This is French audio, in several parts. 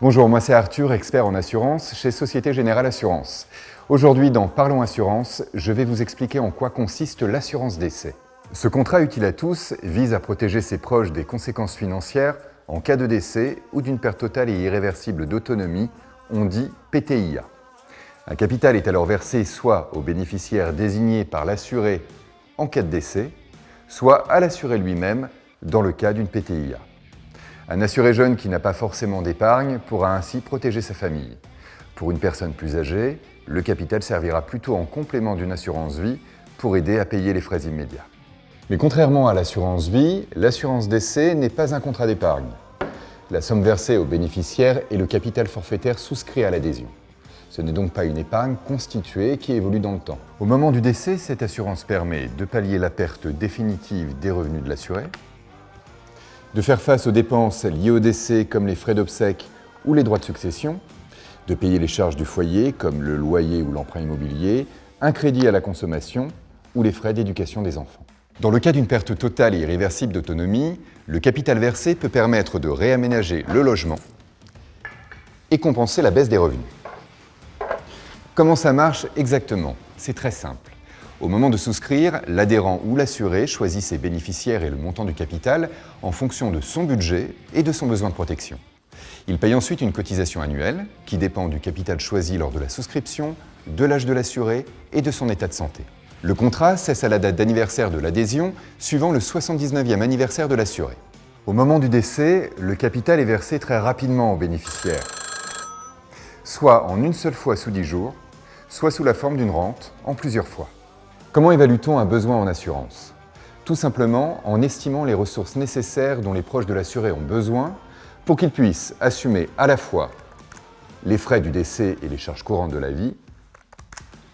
Bonjour, moi c'est Arthur, expert en assurance chez Société Générale Assurance. Aujourd'hui dans Parlons Assurance, je vais vous expliquer en quoi consiste l'assurance décès. Ce contrat utile à tous vise à protéger ses proches des conséquences financières en cas de décès ou d'une perte totale et irréversible d'autonomie, on dit PTIA. Un capital est alors versé soit au bénéficiaire désigné par l'assuré en cas de décès, soit à l'assuré lui-même dans le cas d'une PTIA. Un assuré jeune qui n'a pas forcément d'épargne pourra ainsi protéger sa famille. Pour une personne plus âgée, le capital servira plutôt en complément d'une assurance vie pour aider à payer les frais immédiats. Mais contrairement à l'assurance vie, l'assurance décès n'est pas un contrat d'épargne. La somme versée au bénéficiaire est le capital forfaitaire souscrit à l'adhésion. Ce n'est donc pas une épargne constituée qui évolue dans le temps. Au moment du décès, cette assurance permet de pallier la perte définitive des revenus de l'assuré, de faire face aux dépenses liées au décès comme les frais d'obsèques ou les droits de succession, de payer les charges du foyer comme le loyer ou l'emprunt immobilier, un crédit à la consommation ou les frais d'éducation des enfants. Dans le cas d'une perte totale et irréversible d'autonomie, le capital versé peut permettre de réaménager le logement et compenser la baisse des revenus. Comment ça marche exactement? C'est très simple. Au moment de souscrire, l'adhérent ou l'assuré choisit ses bénéficiaires et le montant du capital en fonction de son budget et de son besoin de protection. Il paye ensuite une cotisation annuelle qui dépend du capital choisi lors de la souscription, de l'âge de l'assuré et de son état de santé. Le contrat cesse à la date d'anniversaire de l'adhésion suivant le 79e anniversaire de l'assuré. Au moment du décès, le capital est versé très rapidement au bénéficiaire, soit en une seule fois sous 10 jours, soit sous la forme d'une rente en plusieurs fois. Comment évalue-t-on un besoin en assurance? Tout simplement en estimant les ressources nécessaires dont les proches de l'assuré ont besoin pour qu'ils puissent assumer à la fois les frais du décès et les charges courantes de la vie,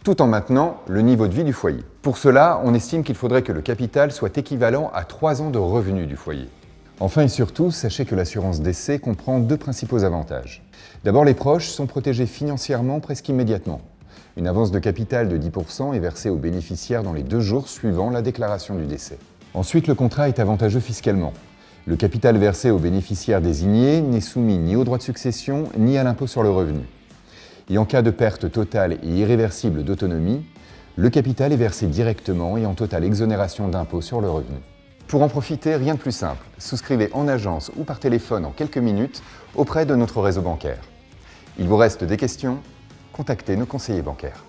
tout en maintenant le niveau de vie du foyer. Pour cela, on estime qu'il faudrait que le capital soit équivalent à 3 ans de revenus du foyer. Enfin et surtout, sachez que l'assurance décès comprend deux principaux avantages. D'abord, les proches sont protégés financièrement presque immédiatement. Une avance de capital de 10% est versée aux bénéficiaires dans les deux jours suivant la déclaration du décès. Ensuite, le contrat est avantageux fiscalement. Le capital versé aux bénéficiaires désignés n'est soumis ni au droit de succession ni à l'impôt sur le revenu. Et en cas de perte totale et irréversible d'autonomie, le capital est versé directement et en totale exonération d'impôt sur le revenu. Pour en profiter, rien de plus simple. Souscrivez en agence ou par téléphone en quelques minutes auprès de notre réseau bancaire. Il vous reste des questions? Contactez nos conseillers bancaires.